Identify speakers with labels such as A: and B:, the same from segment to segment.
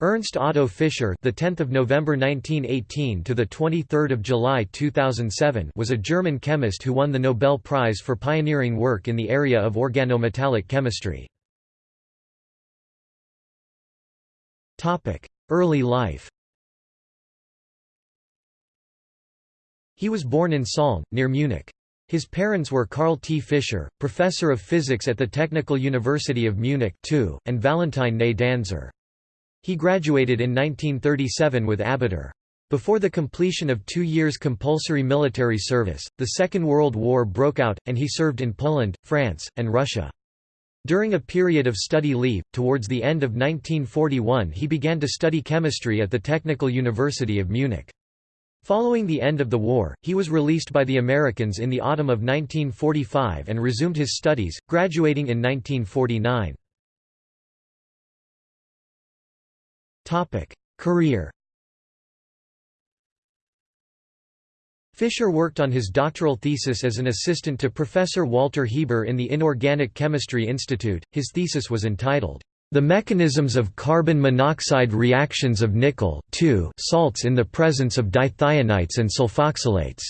A: Ernst Otto Fischer, the 10th of November 1918 to the 23rd of July 2007, was a German chemist who won the Nobel Prize for pioneering work in the area of organometallic chemistry. Topic: Early life. He was born in Solln, near Munich. His parents were Karl T. Fischer, professor of physics at the Technical University of Munich and Valentine née Danzer. He graduated in 1937 with Abitur. Before the completion of two years compulsory military service, the Second World War broke out, and he served in Poland, France, and Russia. During a period of study leave, towards the end of 1941 he began to study chemistry at the Technical University of Munich. Following the end of the war, he was released by the Americans in the autumn of 1945 and resumed his studies, graduating in 1949. Career Fischer worked on his doctoral thesis as an assistant to Professor Walter Hieber in the Inorganic Chemistry Institute. His thesis was entitled, The Mechanisms of Carbon Monoxide Reactions of Nickel salts in the Presence of Dithionites and Sulfoxylates.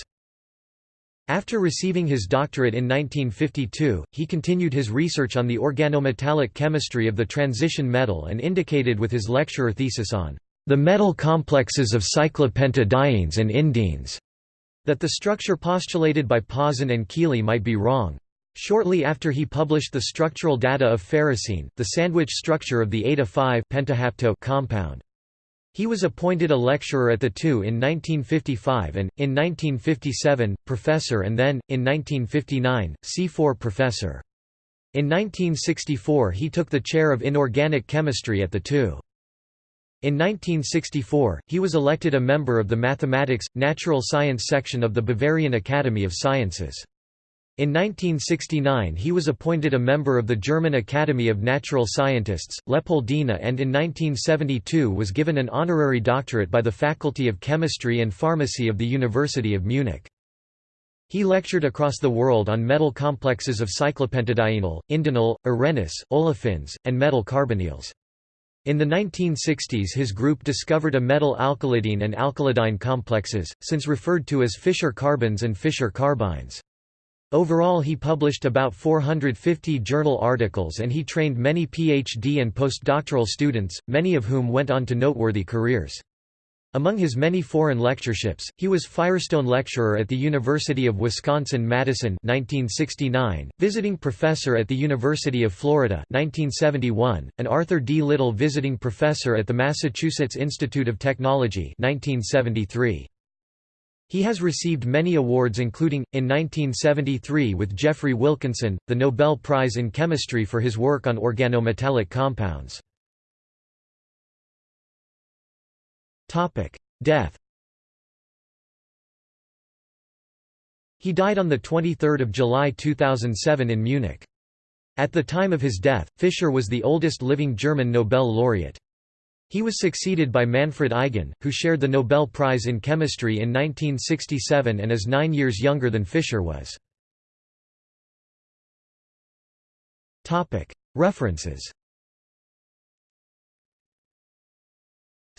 A: After receiving his doctorate in 1952, he continued his research on the organometallic chemistry of the transition metal and indicated with his lecturer thesis on the metal complexes of cyclopentadienes and indenes that the structure postulated by Pauson and Kealy might be wrong. Shortly after he published the structural data of ferrocene, the sandwich structure of the eta-5 compound. He was appointed a lecturer at the TU in 1955 and, in 1957, professor and then, in 1959, C4 professor. In 1964 he took the chair of inorganic chemistry at the TU. In 1964, he was elected a member of the Mathematics, Natural Science section of the Bavarian Academy of Sciences. In 1969 he was appointed a member of the German Academy of Natural Scientists, Leopoldina and in 1972 was given an honorary doctorate by the Faculty of Chemistry and Pharmacy of the University of Munich. He lectured across the world on metal complexes of cyclopentadienyl, indenyl, arenes, olefins, and metal carbonyls. In the 1960s his group discovered a metal alkylidene and alkylidyne complexes, since referred to as Fischer carbenes and Fischer carbynes. Overall he published about 450 journal articles and he trained many PhD and postdoctoral students, many of whom went on to noteworthy careers. Among his many foreign lectureships, he was Firestone Lecturer at the University of Wisconsin-Madison 1969, visiting professor at the University of Florida 1971, and Arthur D. Little visiting professor at the Massachusetts Institute of Technology 1973. He has received many awards including, in 1973 with Geoffrey Wilkinson, the Nobel Prize in Chemistry for his work on organometallic compounds. Death He died on 23 July 2007 in Munich. At the time of his death, Fischer was the oldest living German Nobel laureate. He was succeeded by Manfred Eigen, who shared the Nobel Prize in Chemistry in 1967 and is nine years younger than Fischer was. References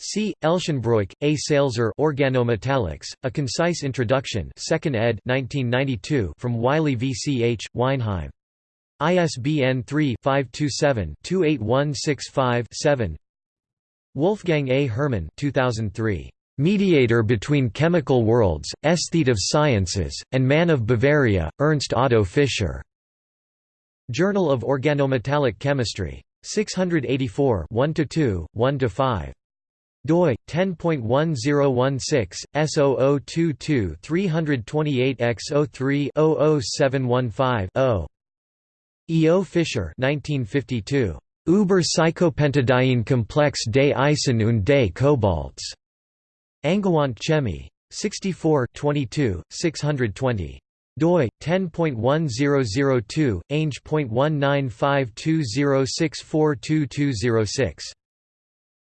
A: C. Elschenbroich, A. Salzer Organometallics, A Concise Introduction 2nd ed. 1992 from Wiley v. C. H., Weinheim. ISBN 3-527-28165-7 Wolfgang A. Herrmann 2003. Mediator between Chemical Worlds, Aesthete of Sciences, and Man of Bavaria, Ernst Otto Fischer. Journal of Organometallic Chemistry. 684 1–2, 1–5 doi 10.1016 S0022 328X03 00715 E. O. Fischer 1952 Über Cyclopentadiene Komplex des Eisen und des Kobalts. Angewandte Chemie. 64 22, 620 doi 10.1002 ainge.195206422206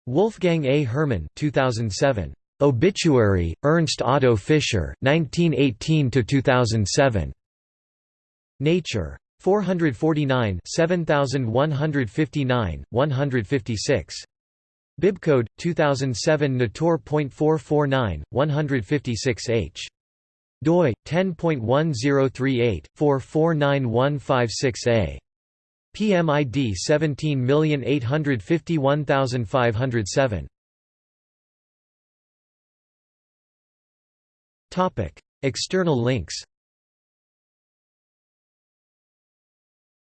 A: Wolfgang A. Herrmann 2007 Obituary Ernst Otto Fischer 1918 to 2007 Nature 449 7159, 156. Bibcode 2007 Natur.449 156H doi 10.1038/449156A. PMID 17851507 Topic External links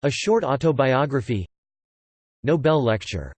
A: A short autobiography. Nobel lecture